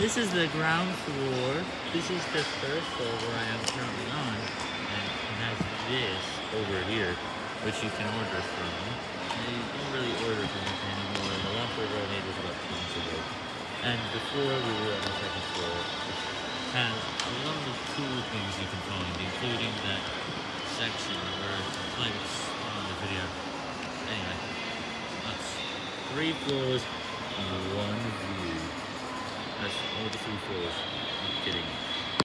This is the ground floor. This is the first floor where I am currently on. And it has this over here, which you can order from. And you don't really order from it anymore. The last order I made was about two months ago. And before we were on the second floor, has a lot of cool things you can find, including that section where the plates on the video. Anyway, that's three floors view. That's all the three floors. I'm kidding.